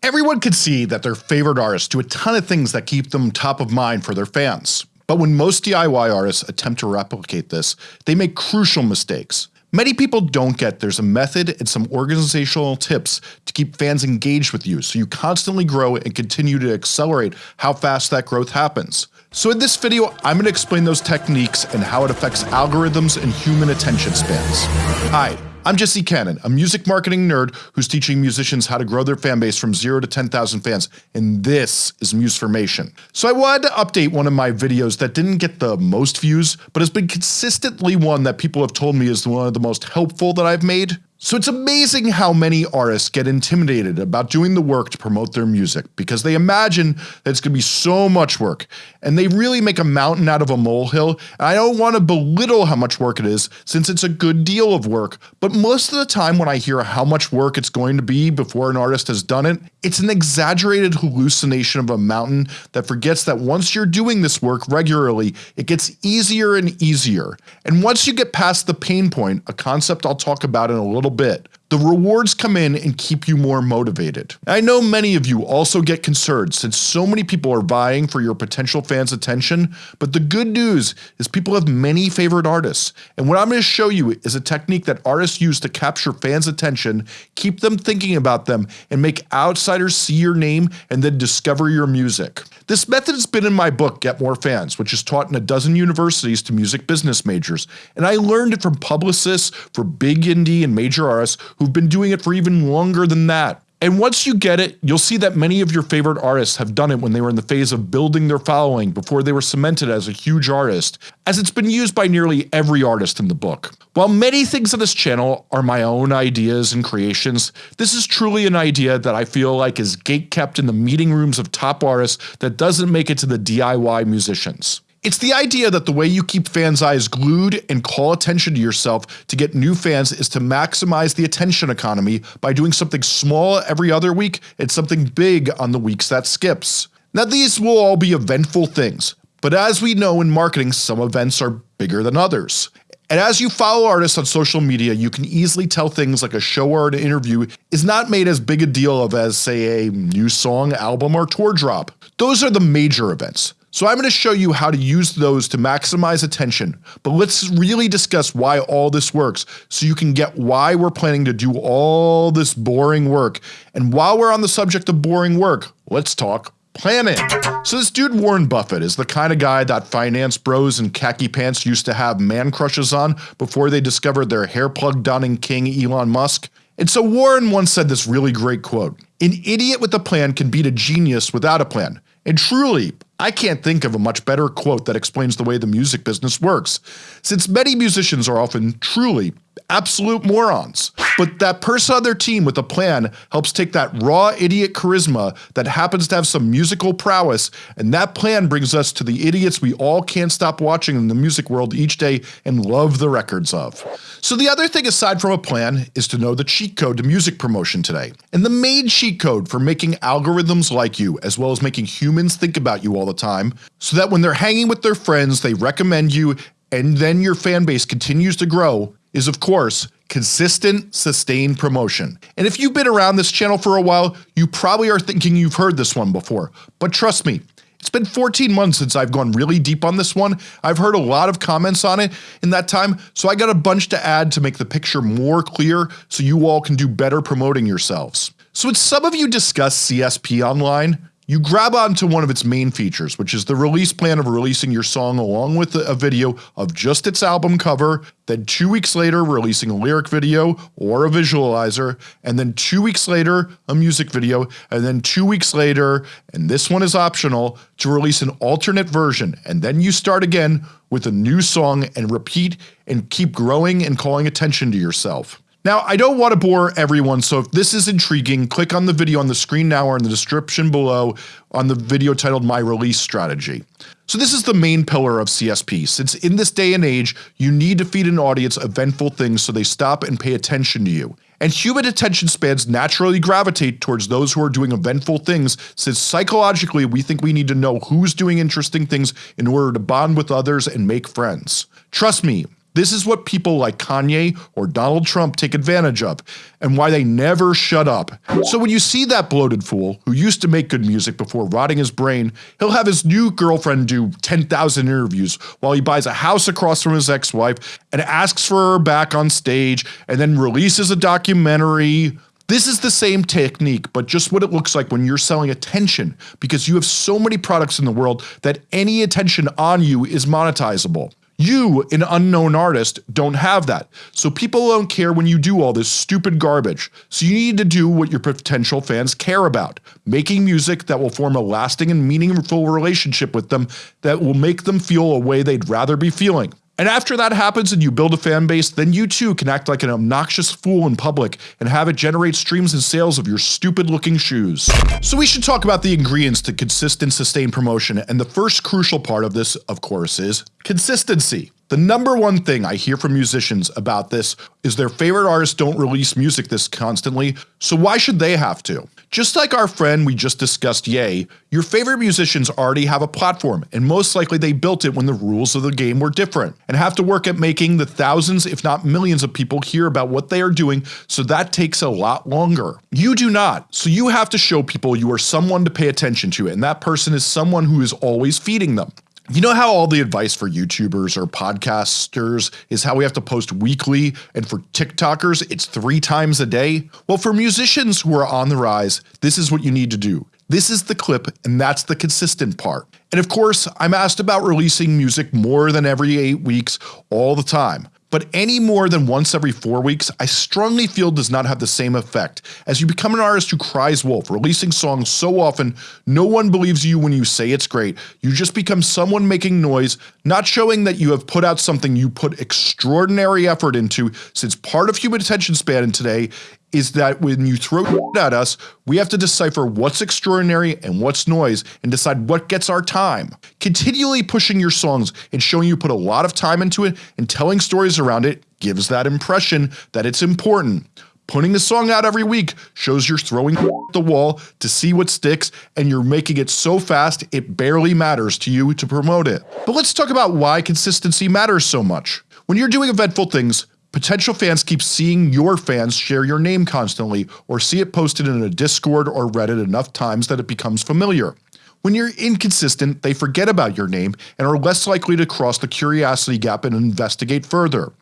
Everyone can see that their favorite artists do a ton of things that keep them top of mind for their fans. But when most DIY artists attempt to replicate this, they make crucial mistakes. Many people don't get there's a method and some organizational tips to keep fans engaged with you so you constantly grow and continue to accelerate how fast that growth happens. So in this video I'm going to explain those techniques and how it affects algorithms and human attention spans. Hi, I'm Jesse Cannon, a music marketing nerd who's teaching musicians how to grow their fan base from 0 to 10,000 fans, and this is Musformation. So I wanted to update one of my videos that didn't get the most views, but has been consistently one that people have told me is one of the most helpful that I've made. So it's amazing how many artists get intimidated about doing the work to promote their music because they imagine that it's going to be so much work and they really make a mountain out of a molehill. And I don't want to belittle how much work it is since it's a good deal of work but most of the time when I hear how much work it's going to be before an artist has done it, it's an exaggerated hallucination of a mountain that forgets that once you're doing this work regularly it gets easier and easier. And once you get past the pain point, a concept I'll talk about in a little little bit. The rewards come in and keep you more motivated. I know many of you also get concerned since so many people are vying for your potential fans attention, but the good news is people have many favorite artists, and what I'm going to show you is a technique that artists use to capture fans attention, keep them thinking about them, and make outsiders see your name and then discover your music. This method has been in my book Get More Fans which is taught in a dozen universities to music business majors, and I learned it from publicists for big indie and major artists who've been doing it for even longer than that. And once you get it, you'll see that many of your favorite artists have done it when they were in the phase of building their following before they were cemented as a huge artist, as it's been used by nearly every artist in the book. While many things on this channel are my own ideas and creations, this is truly an idea that I feel like is gatekept in the meeting rooms of top artists that doesn't make it to the DIY musicians. It's the idea that the way you keep fans' eyes glued and call attention to yourself to get new fans is to maximize the attention economy by doing something small every other week and something big on the weeks that skips. Now these will all be eventful things, but as we know in marketing some events are bigger than others. And as you follow artists on social media you can easily tell things like a show or an interview is not made as big a deal of as say a new song, album, or tour drop. Those are the major events. So I'm going to show you how to use those to maximize attention, but let's really discuss why all this works so you can get why we're planning to do all this boring work. And while we're on the subject of boring work, let's talk planning. So this dude Warren Buffett is the kind of guy that finance bros in khaki pants used to have man crushes on before they discovered their hair plug donning king Elon Musk. And so Warren once said this really great quote, an idiot with a plan can beat a genius without a plan. And truly, I can't think of a much better quote that explains the way the music business works, since many musicians are often truly absolute morons. But that person on their team with a plan helps take that raw idiot charisma that happens to have some musical prowess and that plan brings us to the idiots we all can't stop watching in the music world each day and love the records of. So the other thing aside from a plan is to know the cheat code to music promotion today. And the main cheat code for making algorithms like you as well as making humans think about you all the time so that when they're hanging with their friends they recommend you and then your fan base continues to grow is of course consistent sustained promotion. And if you've been around this channel for a while you probably are thinking you've heard this one before, but trust me it's been 14 months since I've gone really deep on this one. I've heard a lot of comments on it in that time, so I got a bunch to add to make the picture more clear so you all can do better promoting yourselves. So when some of you discuss CSP online, you grab onto one of its main features which is the release plan of releasing your song along with a video of just its album cover, then 2 weeks later releasing a lyric video or a visualizer, and then 2 weeks later a music video, and then 2 weeks later, and this one is optional, to release an alternate version and then you start again with a new song and repeat and keep growing and calling attention to yourself. Now I don't want to bore everyone so if this is intriguing click on the video on the screen now or in the description below on the video titled my release strategy. So this is the main pillar of CSP since in this day and age you need to feed an audience eventful things so they stop and pay attention to you. And human attention spans naturally gravitate towards those who are doing eventful things since psychologically we think we need to know who's doing interesting things in order to bond with others and make friends. Trust me, This is what people like Kanye or Donald Trump take advantage of, and why they never shut up. So when you see that bloated fool, who used to make good music before rotting his brain, he'll have his new girlfriend do 10,000 interviews while he buys a house across from his ex-wife and asks for her back on stage and then releases a documentary this is the same technique but just what it looks like when you're selling attention because you have so many products in the world that any attention on you is monetizable. You, an unknown artist, don't have that, so people don't care when you do all this stupid garbage, so you need to do what your potential fans care about, making music that will form a lasting and meaningful relationship with them that will make them feel a way they'd rather be feeling. And after that happens and you build a fan base, then you too can act like an obnoxious fool in public and have it generate streams and sales of your stupid looking shoes. So we should talk about the ingredients to consistent sustained promotion and the first crucial part of this of course is consistency. The number one thing I hear from musicians about this is their favorite artists don't release music this constantly, so why should they have to? Just like our friend we just discussed Ye, your favorite musicians already have a platform and most likely they built it when the rules of the game were different and have to work at making the thousands if not millions of people hear about what they are doing so that takes a lot longer. You do not, so you have to show people you are someone to pay attention to and that person is someone who is always feeding them. You know how all the advice for YouTubers or podcasters is how we have to post weekly and for TikTokers it's three times a day? Well for musicians who are on the rise, this is what you need to do. This is the clip and that's the consistent part. And of course, I'm asked about releasing music more than every 8 weeks all the time but any more than once every 4 weeks I strongly feel does not have the same effect, as you become an artist who cries wolf, releasing songs so often no one believes you when you say it's great, you just become someone making noise, not showing that you have put out something you put extraordinary effort into since part of human attention span in today is that when you throw at us, we have to decipher what's extraordinary and what's noise and decide what gets our time. Continually pushing your songs and showing you put a lot of time into it and telling stories around it gives that impression that it's important. Putting a song out every week shows you're throwing at the wall to see what sticks and you're making it so fast it barely matters to you to promote it. But let's talk about why consistency matters so much. When you're doing eventful things, Potential fans keep seeing your fans share your name constantly or see it posted in a Discord or Reddit enough times that it becomes familiar. When you're inconsistent, they forget about your name and are less likely to cross the curiosity gap and investigate further.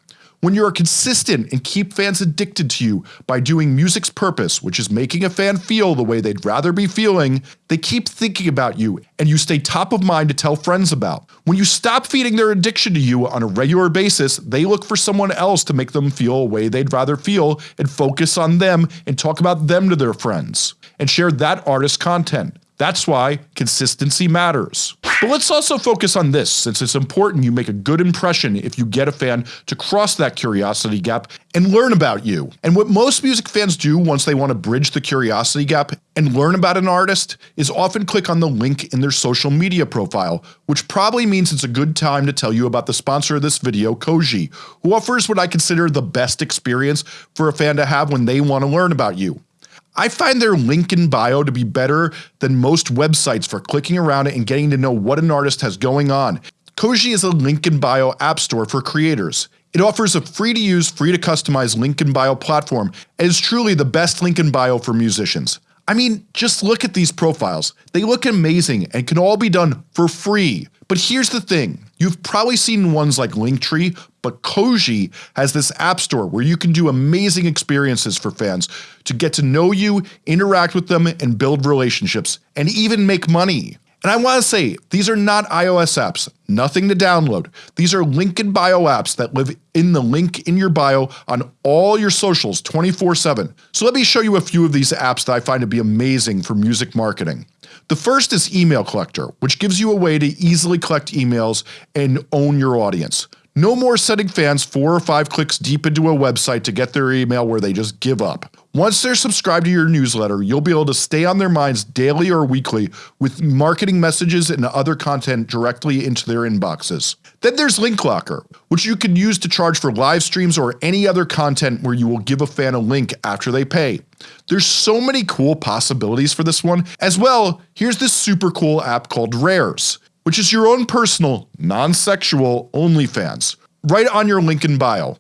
When you are consistent and keep fans addicted to you by doing music's purpose which is making a fan feel the way they'd rather be feeling, they keep thinking about you and you stay top of mind to tell friends about. When you stop feeding their addiction to you on a regular basis, they look for someone else to make them feel a way they'd rather feel and focus on them and talk about them to their friends, and share that artist's content. That's why consistency matters. But let's also focus on this since it's important you make a good impression if you get a fan to cross that curiosity gap and learn about you. And what most music fans do once they want to bridge the curiosity gap and learn about an artist is often click on the link in their social media profile, which probably means it's a good time to tell you about the sponsor of this video Koji, who offers what I consider the best experience for a fan to have when they want to learn about you. I find their link in bio to be better than most websites for clicking around it and getting to know what an artist has going on. Koji is a link in bio app store for creators. It offers a free to use, free to customize link in bio platform and is truly the best link in bio for musicians. I mean, just look at these profiles. They look amazing and can all be done for free. But here's the thing, you've probably seen ones like Linktree, but Koji has this app store where you can do amazing experiences for fans to get to know you, interact with them, and build relationships, and even make money. And I want to say, these are not iOS apps, nothing to download. These are link in bio apps that live in the link in your bio on all your socials 24 7. So let me show you a few of these apps that I find to be amazing for music marketing. The first is Email Collector, which gives you a way to easily collect emails and own your audience. No more sending fans 4 or 5 clicks deep into a website to get their email where they just give up. Once they're subscribed to your newsletter, you'll be able to stay on their minds daily or weekly with marketing messages and other content directly into their inboxes. Then there's Link Locker, which you can use to charge for live streams or any other content where you will give a fan a link after they pay. There's so many cool possibilities for this one. As well, here's this super cool app called Rares which is your own personal, non-sexual OnlyFans. right on your link in bio.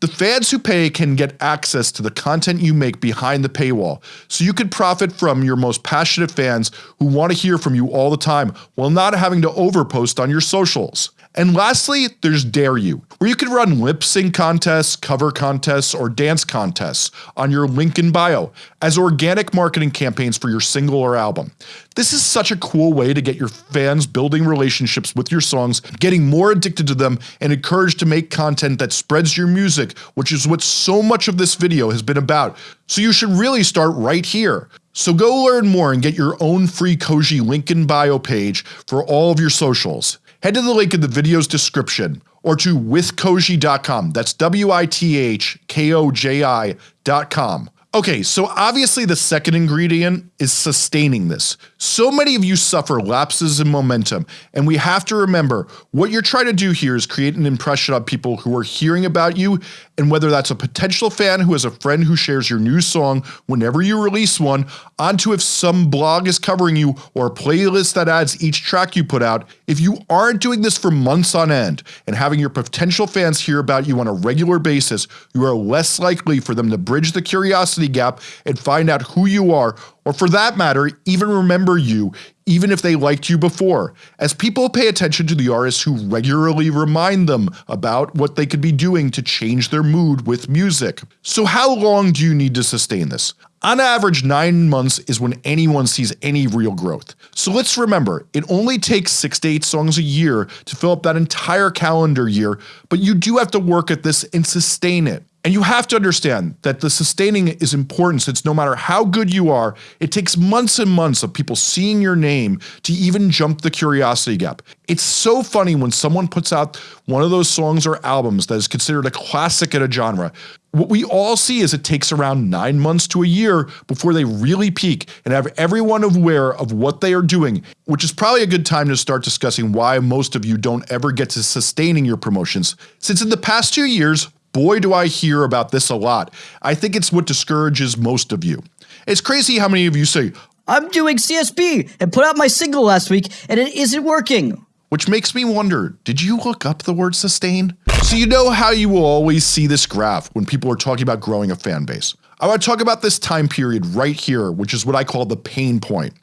The fans who pay can get access to the content you make behind the paywall, so you can profit from your most passionate fans who want to hear from you all the time while not having to overpost on your socials. And lastly, there's Dare You, where you can run lip sync contests, cover contests, or dance contests on your link in bio as organic marketing campaigns for your single or album. This is such a cool way to get your fans building relationships with your songs, getting more addicted to them, and encouraged to make content that spreads your music, which is what so much of this video has been about. So you should really start right here. So go learn more and get your own free Koji link in bio page for all of your socials head to the link in the video's description or to withkoji.com. That's W-I-T-H-K-O-J-I.com. Okay, so obviously the second ingredient is sustaining this. So many of you suffer lapses in momentum, and we have to remember what you're trying to do here is create an impression on people who are hearing about you, and whether that's a potential fan who has a friend who shares your new song whenever you release one, onto if some blog is covering you or a playlist that adds each track you put out, if you aren't doing this for months on end and having your potential fans hear about you on a regular basis, you are less likely for them to bridge the curiosity gap and find out who you are, or for that matter, even remember you, even if they liked you before, as people pay attention to the artists who regularly remind them about what they could be doing to change their mood with music. So how long do you need to sustain this? On average 9 months is when anyone sees any real growth. So let's remember, it only takes 6 to 8 songs a year to fill up that entire calendar year, but you do have to work at this and sustain it. And you have to understand that the sustaining is important since no matter how good you are, it takes months and months of people seeing your name to even jump the curiosity gap. It's so funny when someone puts out one of those songs or albums that is considered a classic in a genre. What we all see is it takes around 9 months to a year before they really peak and have everyone aware of what they are doing, which is probably a good time to start discussing why most of you don't ever get to sustaining your promotions. Since in the past 2 years, Boy do I hear about this a lot. I think it's what discourages most of you. It's crazy how many of you say, I'm doing CSP and put out my single last week and it isn't working. Which makes me wonder, did you look up the word sustain? So you know how you will always see this graph when people are talking about growing a fan base. I want to talk about this time period right here, which is what I call the pain point.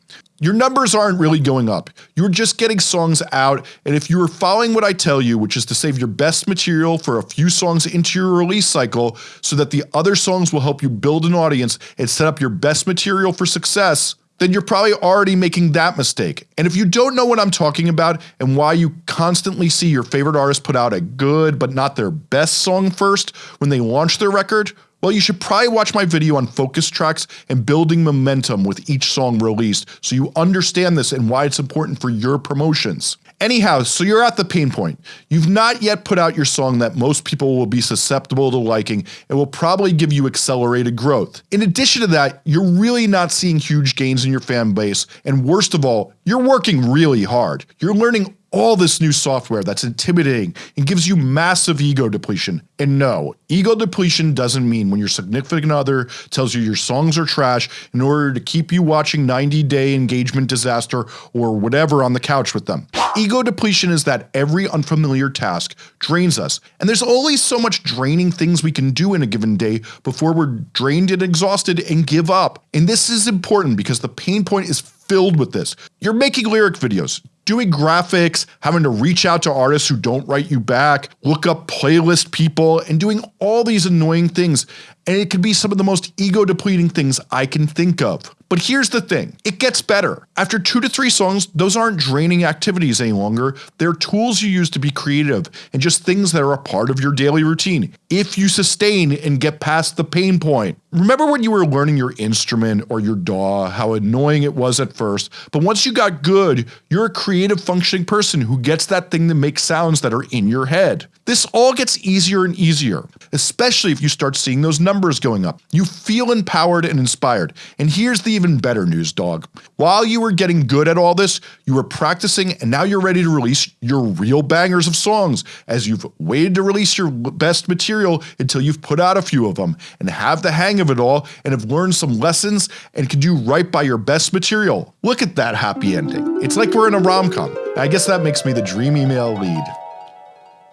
Your numbers aren't really going up. You're just getting songs out and if you are following what I tell you which is to save your best material for a few songs into your release cycle so that the other songs will help you build an audience and set up your best material for success, then you're probably already making that mistake. And if you don't know what I'm talking about and why you constantly see your favorite artist put out a good but not their best song first when they launch their record, well you should probably watch my video on focus tracks and building momentum with each song released so you understand this and why it's important for your promotions. Anyhow, so you're at the pain point. You've not yet put out your song that most people will be susceptible to liking and will probably give you accelerated growth. In addition to that, you're really not seeing huge gains in your fan base and worst of all, you're working really hard. You're learning all this new software that's intimidating and gives you massive ego depletion. And no, ego depletion doesn't mean when your significant other tells you your songs are trash in order to keep you watching 90 day engagement disaster or whatever on the couch with them. Ego depletion is that every unfamiliar task drains us, and there's only so much draining things we can do in a given day before we're drained and exhausted and give up. And this is important because the pain point is filled with this. You're making lyric videos, doing graphics, having to reach out to artists who don't write you back, look up playlist people, and doing all these annoying things and it can be some of the most ego depleting things I can think of. But here's the thing, it gets better. After 2 to 3 songs, those aren't draining activities any longer, they're tools you use to be creative and just things that are a part of your daily routine, if you sustain and get past the pain point. Remember when you were learning your instrument or your DAW, how annoying it was at first, but once you got good, you're a creative functioning person who gets that thing to make sounds that are in your head. This all gets easier and easier, especially if you start seeing those numbers going up. You feel empowered and inspired. And here's the even better news dog. While you were getting good at all this, you were practicing and now you're ready to release your real bangers of songs as you've waited to release your best material until you've put out a few of them and have the hang of it all and have learned some lessons and can do right by your best material. Look at that happy ending. It's like we're in a rom-com. I guess that makes me the dream email lead.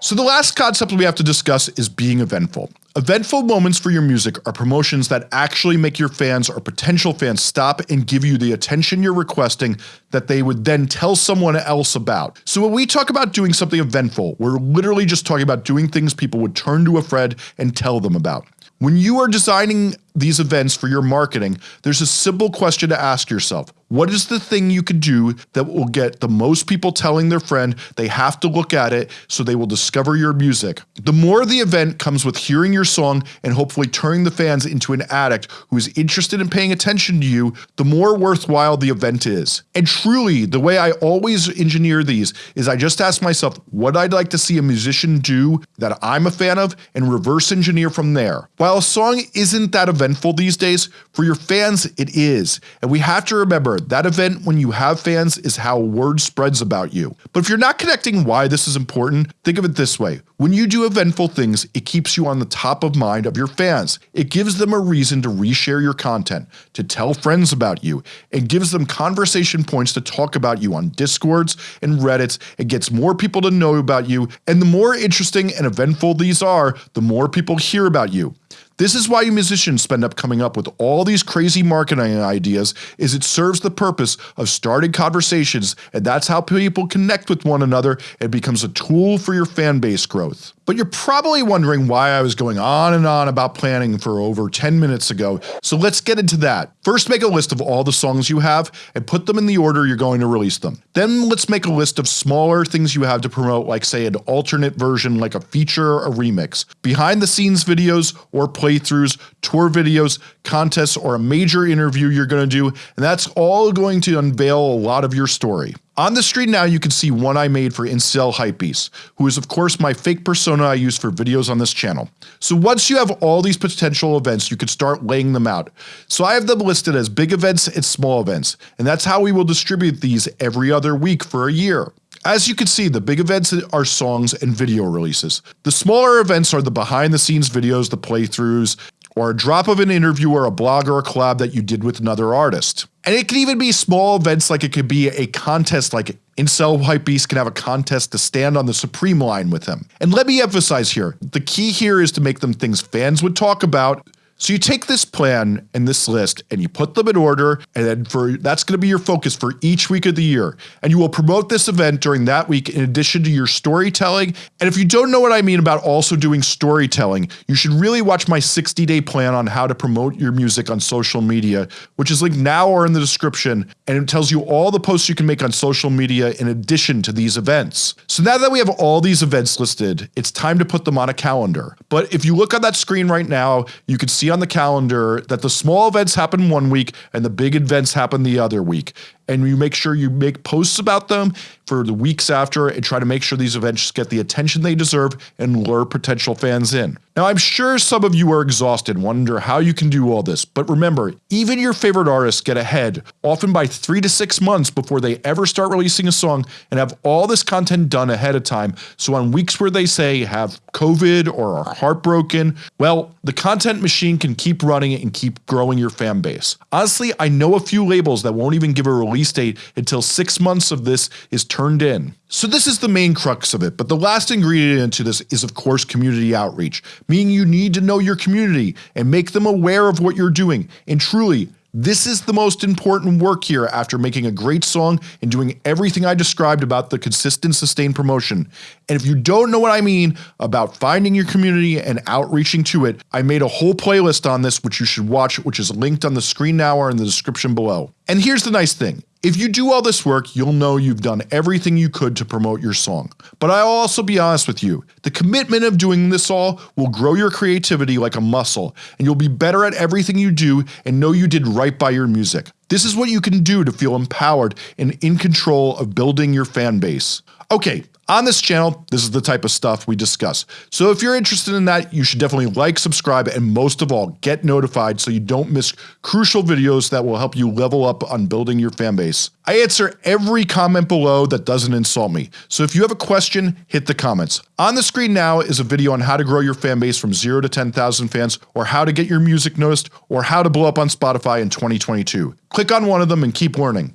So the last concept we have to discuss is being eventful. Eventful moments for your music are promotions that actually make your fans or potential fans stop and give you the attention you're requesting that they would then tell someone else about. So when we talk about doing something eventful, we're literally just talking about doing things people would turn to a friend and tell them about. When you are designing these events for your marketing, there's a simple question to ask yourself. What is the thing you could do that will get the most people telling their friend they have to look at it so they will discover your music? The more the event comes with hearing your song and hopefully turning the fans into an addict who is interested in paying attention to you, the more worthwhile the event is. And truly, the way I always engineer these is I just ask myself what I'd like to see a musician do that I'm a fan of and reverse engineer from there. While a song isn't that event eventful these days, for your fans it is, and we have to remember that event when you have fans is how word spreads about you. But if you're not connecting why this is important, think of it this way. When you do eventful things, it keeps you on the top of mind of your fans. It gives them a reason to reshare your content, to tell friends about you, and gives them conversation points to talk about you on discords and reddits, it gets more people to know about you, and the more interesting and eventful these are, the more people hear about you. This is why you musicians spend up coming up with all these crazy marketing ideas is it serves the purpose of starting conversations and that's how people connect with one another and becomes a tool for your fan base growth growth. But you're probably wondering why I was going on and on about planning for over 10 minutes ago, so let's get into that. First make a list of all the songs you have and put them in the order you're going to release them. Then let's make a list of smaller things you have to promote like say an alternate version like a feature a remix, behind the scenes videos or playthroughs, tour videos, contests, or a major interview you're going to do, and that's all going to unveil a lot of your story. On the screen now you can see one I made for Incel Hypebeast, who is of course my fake persona I use for videos on this channel. So once you have all these potential events you can start laying them out. So I have them listed as big events and small events, and that's how we will distribute these every other week for a year. As you can see, the big events are songs and video releases. The smaller events are the behind the scenes videos, the playthroughs, or a drop of an interview or a blog or a collab that you did with another artist. And it can even be small events like it could be a contest like Incel Hypebeast can have a contest to stand on the Supreme line with him. And let me emphasize here, the key here is to make them things fans would talk about so you take this plan and this list and you put them in order and then for that's going to be your focus for each week of the year. And you will promote this event during that week in addition to your storytelling. And if you don't know what I mean about also doing storytelling you should really watch my 60 day plan on how to promote your music on social media which is linked now or in the description and it tells you all the posts you can make on social media in addition to these events. So now that we have all these events listed it's time to put them on a calendar. But if you look on that screen right now you can see on the calendar that the small events happen one week and the big events happen the other week and you make sure you make posts about them for the weeks after and try to make sure these events get the attention they deserve and lure potential fans in. Now I'm sure some of you are exhausted wonder how you can do all this, but remember even your favorite artists get ahead often by 3 to 6 months before they ever start releasing a song and have all this content done ahead of time so on weeks where they say have COVID or are heartbroken, well the content machine can keep running and keep growing your fan base. Honestly I know a few labels that won't even give a release date until 6 months of this is turned in. So this is the main crux of it, but the last ingredient to this is of course community outreach, meaning you need to know your community and make them aware of what you're doing, and truly, this is the most important work here after making a great song and doing everything I described about the consistent sustained promotion. And if you don't know what I mean about finding your community and outreaching to it, I made a whole playlist on this which you should watch which is linked on the screen now or in the description below. And here's the nice thing, if you do all this work, you'll know you've done everything you could to promote your song. But I'll also be honest with you, the commitment of doing this all will grow your creativity like a muscle, and you'll be better at everything you do and know you did right by your music. This is what you can do to feel empowered and in control of building your fan base. Okay, on this channel, this is the type of stuff we discuss. So if you're interested in that, you should definitely like, subscribe, and most of all, get notified so you don't miss crucial videos that will help you level up on building your fan base. I answer every comment below that doesn't insult me, so if you have a question, hit the comments. On the screen now is a video on how to grow your fan base from 0 to 10,000 fans, or how to get your music noticed, or how to blow up on Spotify in 2022. Click on one of them and keep learning.